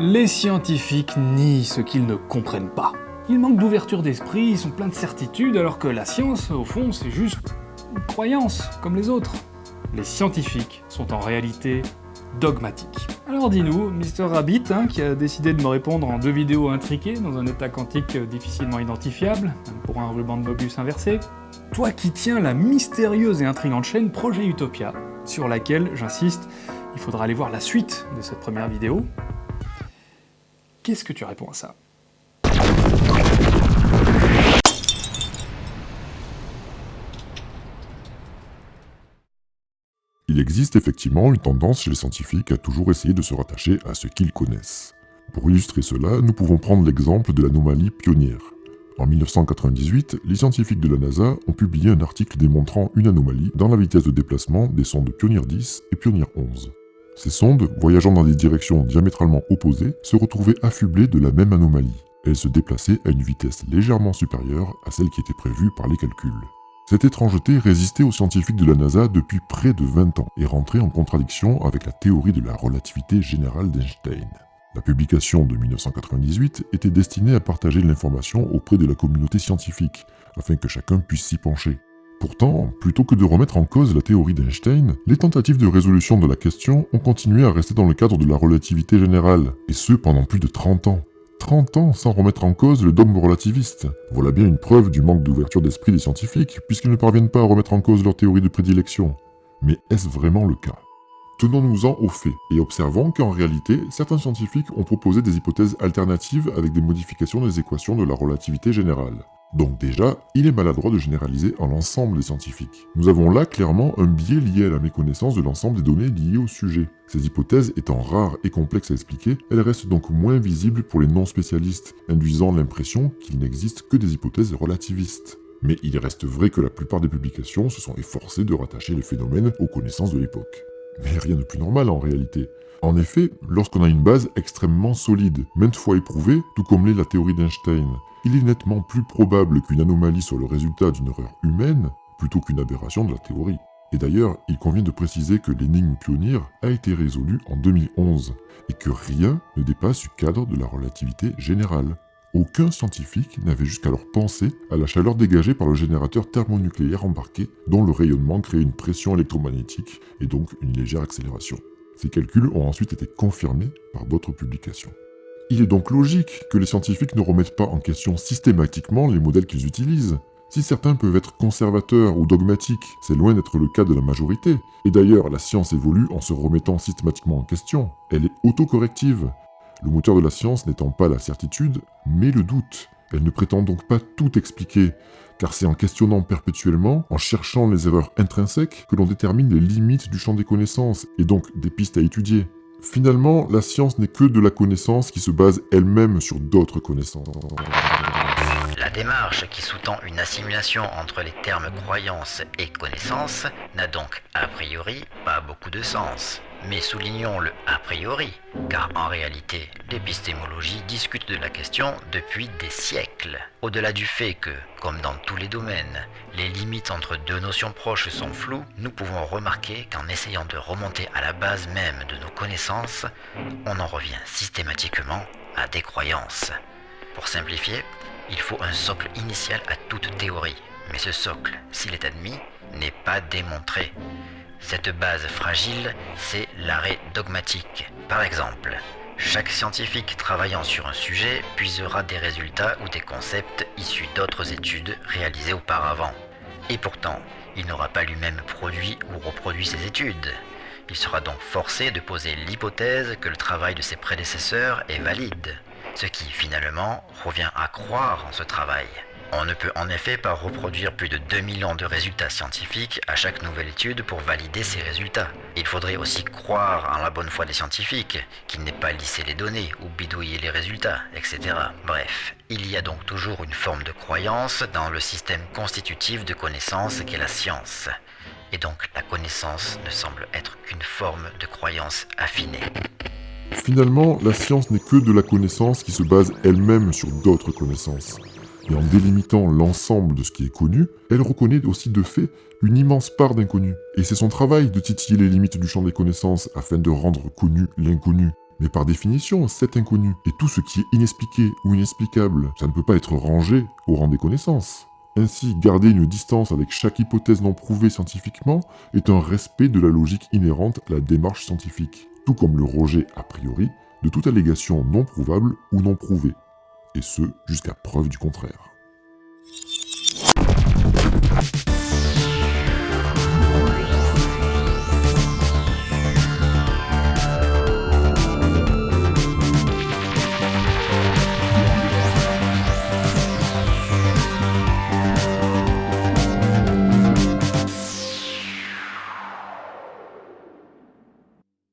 Les scientifiques nient ce qu'ils ne comprennent pas. Ils manquent d'ouverture d'esprit, ils sont pleins de certitudes, alors que la science, au fond, c'est juste une croyance, comme les autres. Les scientifiques sont en réalité dogmatiques. Alors dis-nous, Mr. Rabbit, hein, qui a décidé de me répondre en deux vidéos intriquées dans un état quantique difficilement identifiable, pour un ruban de Mobius inversé, toi qui tiens la mystérieuse et intrigante chaîne Projet Utopia, sur laquelle, j'insiste, il faudra aller voir la suite de cette première vidéo, qu'est-ce que tu réponds à ça Il existe effectivement une tendance chez les scientifiques à toujours essayer de se rattacher à ce qu'ils connaissent. Pour illustrer cela, nous pouvons prendre l'exemple de l'anomalie pionnière. En 1998, les scientifiques de la NASA ont publié un article démontrant une anomalie dans la vitesse de déplacement des sondes Pioneer 10 et Pioneer 11. Ces sondes, voyageant dans des directions diamétralement opposées, se retrouvaient affublées de la même anomalie. Elles se déplaçaient à une vitesse légèrement supérieure à celle qui était prévue par les calculs. Cette étrangeté résistait aux scientifiques de la NASA depuis près de 20 ans et rentrait en contradiction avec la théorie de la relativité générale d'Einstein. La publication de 1998 était destinée à partager l'information auprès de la communauté scientifique, afin que chacun puisse s'y pencher. Pourtant, plutôt que de remettre en cause la théorie d'Einstein, les tentatives de résolution de la question ont continué à rester dans le cadre de la relativité générale, et ce pendant plus de 30 ans. 30 ans sans remettre en cause le dogme relativiste. Voilà bien une preuve du manque d'ouverture d'esprit des scientifiques, puisqu'ils ne parviennent pas à remettre en cause leur théorie de prédilection. Mais est-ce vraiment le cas? Tenons-nous-en aux faits, et observons qu'en réalité, certains scientifiques ont proposé des hypothèses alternatives avec des modifications des équations de la relativité générale. Donc déjà, il est maladroit de généraliser en l'ensemble des scientifiques. Nous avons là clairement un biais lié à la méconnaissance de l'ensemble des données liées au sujet. Ces hypothèses étant rares et complexes à expliquer, elles restent donc moins visibles pour les non-spécialistes, induisant l'impression qu'il n'existe que des hypothèses relativistes. Mais il reste vrai que la plupart des publications se sont efforcées de rattacher les phénomènes aux connaissances de l'époque. Mais rien de plus normal en réalité. En effet, lorsqu'on a une base extrêmement solide, maintes fois éprouvée, tout comme l'est la théorie d'Einstein, il est nettement plus probable qu'une anomalie soit le résultat d'une erreur humaine plutôt qu'une aberration de la théorie. Et d'ailleurs, il convient de préciser que l'énigme pionnière a été résolue en 2011 et que rien ne dépasse du cadre de la relativité générale. Aucun scientifique n'avait jusqu'alors pensé à la chaleur dégagée par le générateur thermonucléaire embarqué dont le rayonnement crée une pression électromagnétique et donc une légère accélération. Ces calculs ont ensuite été confirmés par d'autres publications. Il est donc logique que les scientifiques ne remettent pas en question systématiquement les modèles qu'ils utilisent. Si certains peuvent être conservateurs ou dogmatiques, c'est loin d'être le cas de la majorité. Et d'ailleurs, la science évolue en se remettant systématiquement en question. Elle est autocorrective. Le moteur de la science n'étant pas la certitude, mais le doute. Elle ne prétend donc pas tout expliquer, car c'est en questionnant perpétuellement, en cherchant les erreurs intrinsèques, que l'on détermine les limites du champ des connaissances, et donc des pistes à étudier. Finalement, la science n'est que de la connaissance qui se base elle-même sur d'autres connaissances. La démarche qui sous-tend une assimilation entre les termes croyance et connaissance n'a donc a priori pas beaucoup de sens. Mais soulignons le a priori, car en réalité, l'épistémologie discute de la question depuis des siècles. Au-delà du fait que, comme dans tous les domaines, les limites entre deux notions proches sont floues, nous pouvons remarquer qu'en essayant de remonter à la base même de nos connaissances, on en revient systématiquement à des croyances. Pour simplifier, il faut un socle initial à toute théorie, mais ce socle, s'il est admis, n'est pas démontré. Cette base fragile, c'est l'arrêt dogmatique. Par exemple, chaque scientifique travaillant sur un sujet puisera des résultats ou des concepts issus d'autres études réalisées auparavant. Et pourtant, il n'aura pas lui-même produit ou reproduit ces études. Il sera donc forcé de poser l'hypothèse que le travail de ses prédécesseurs est valide, ce qui finalement revient à croire en ce travail. On ne peut en effet pas reproduire plus de 2000 ans de résultats scientifiques à chaque nouvelle étude pour valider ces résultats. Il faudrait aussi croire en la bonne foi des scientifiques, qu'ils n'aient pas lissé les données ou bidouillé les résultats, etc. Bref, il y a donc toujours une forme de croyance dans le système constitutif de connaissance qu'est la science. Et donc la connaissance ne semble être qu'une forme de croyance affinée. Finalement, la science n'est que de la connaissance qui se base elle-même sur d'autres connaissances et en délimitant l'ensemble de ce qui est connu, elle reconnaît aussi de fait une immense part d'inconnu. Et c'est son travail de titiller les limites du champ des connaissances afin de rendre connu l'inconnu. Mais par définition, c'est inconnu. Et tout ce qui est inexpliqué ou inexplicable, ça ne peut pas être rangé au rang des connaissances. Ainsi, garder une distance avec chaque hypothèse non prouvée scientifiquement est un respect de la logique inhérente à la démarche scientifique, tout comme le rejet a priori de toute allégation non prouvable ou non prouvée, et ce jusqu'à preuve du contraire.